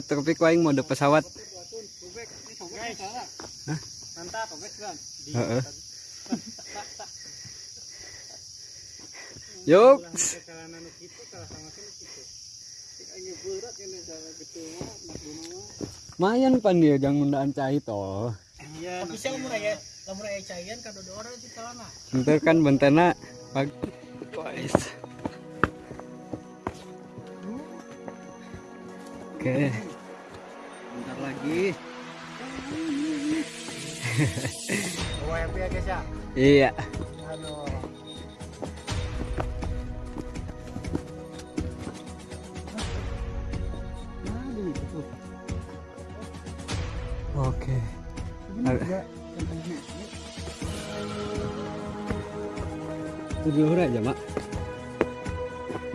Tuh, tapi kau yang mode pesawat. Hah? Mantap, Bek. Heeh. Yuk. Mayan pan dia jangan undaan cai toh. Iya, Tapi siapa murah ya? Caian kan ada orang di celana. Ntar kan bentena guys. Oke, bentar lagi. Bawa happy ya guys ya. iya. Oke. Ada- Tujuh aja mak.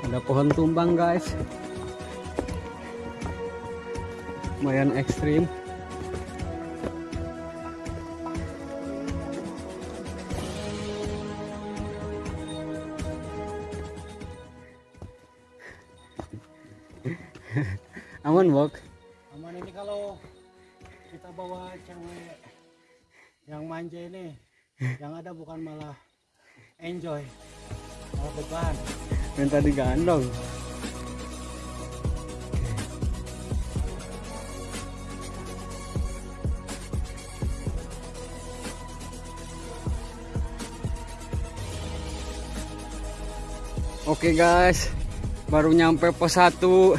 Ada pohon tumbang guys. Lumayan ekstrim. Aman bok. Aman ini kalau kita bawa cewek yang manja ini yang ada bukan malah enjoy malah beban Minta digandong. Oke guys, baru nyampe pos 1.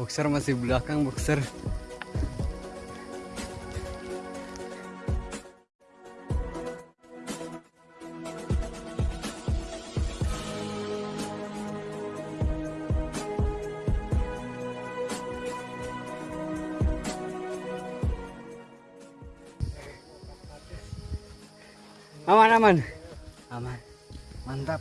Boxer masih belakang boxer. Aman aman. aman mantap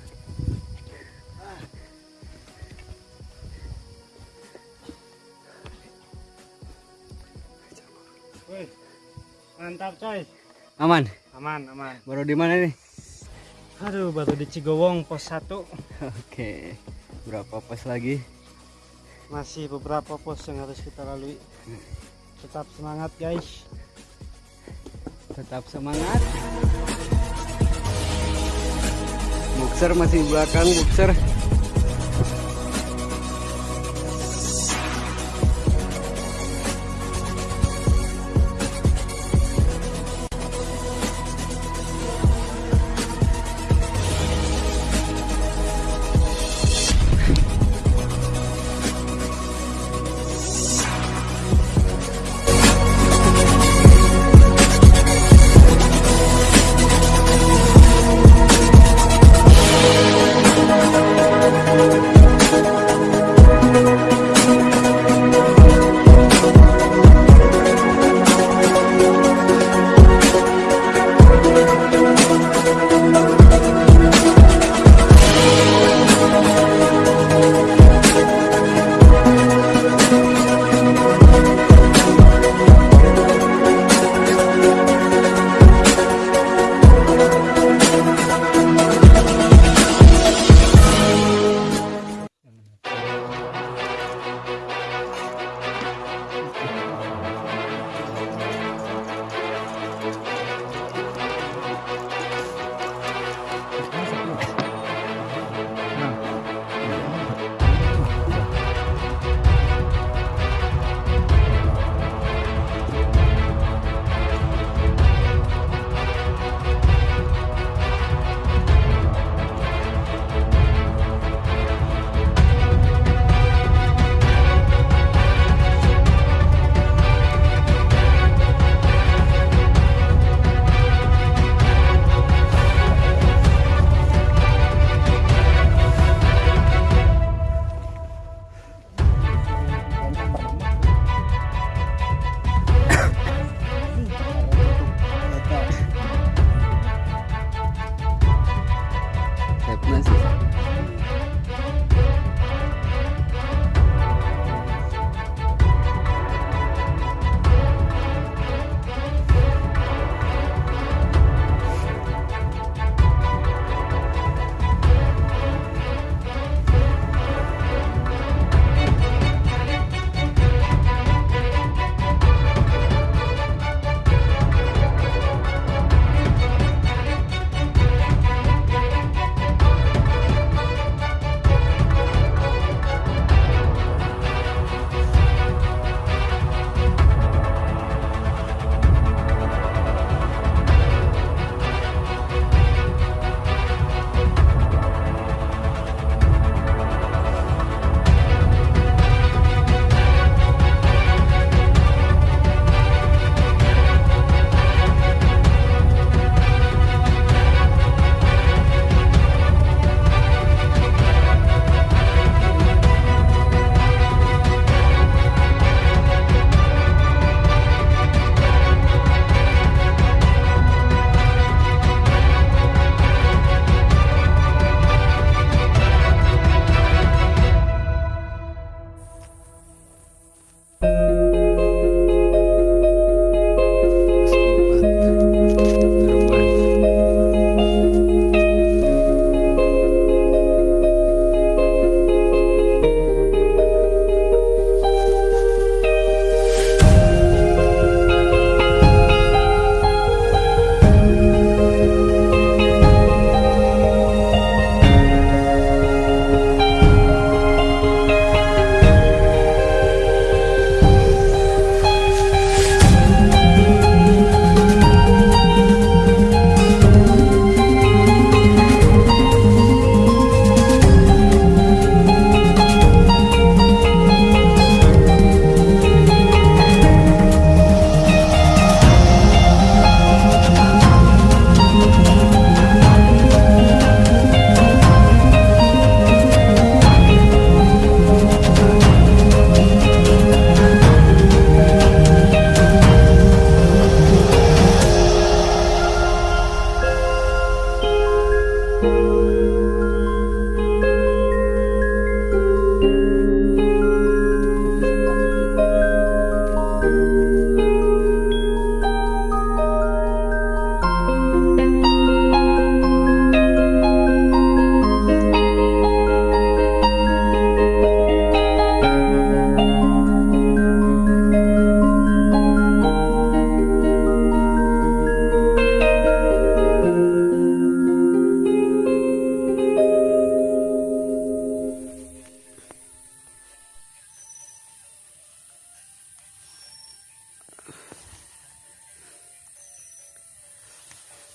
Mantap, coy. Aman. Aman, aman. Baru di mana nih? Aduh, baru di Cigowong pos 1. Oke. Berapa pos lagi? Masih beberapa pos yang harus kita lalui. Tetap semangat, guys. Tetap semangat. Boxer masih belakang, boxer.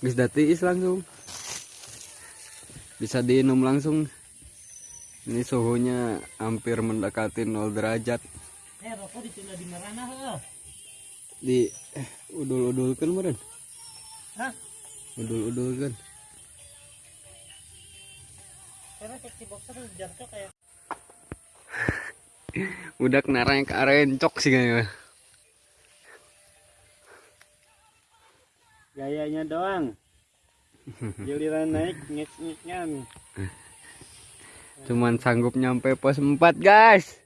Bisa datiis langsung. Bisa diinum langsung. Ini suhunya hampir mendekati 0 derajat. Eh, rokok ditinggal di merana heuh. Di eh, udul-udulkan meren. Hah? Udul-udulkan. Karena boxer jatuh kayak Udah kenaranya ke arah encok sih kayaknya. Gayanya doang. Giliran naik ngik-ngiknya. Cuman sanggup nyampe pos 4 guys.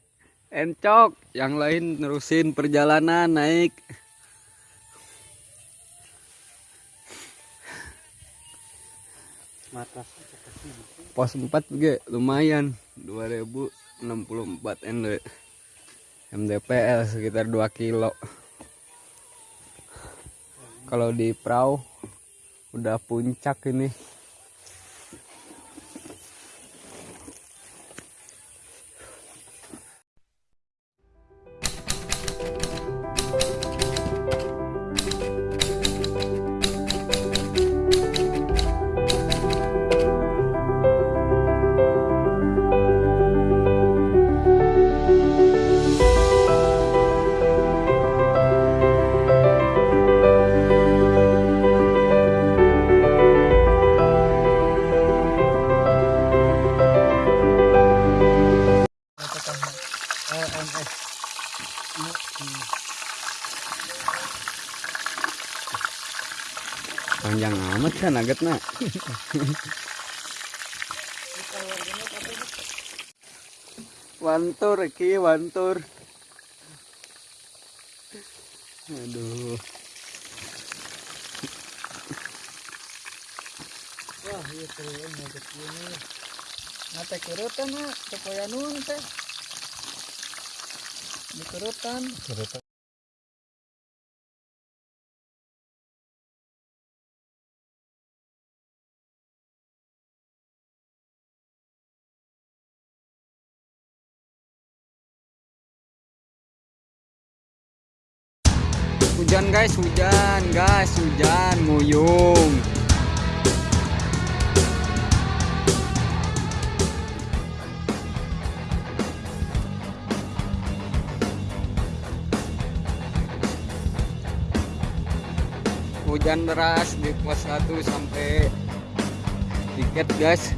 Encok. Yang lain nerusin perjalanan naik. Pos 4 juga lumayan. 2064 ND. MDPL sekitar 2 kilo. Kalau di perahu udah puncak ini. Panjang amat kan nuggetnya. Wantur ki wantur. Aduh. Wah, iya keren nugget ini. Teh kerutan mah, supaya nun teh. Di kerutan. Hujan guys, hujan guys, hujan nguyung. Hujan deras di pos 1 sampai tiket guys.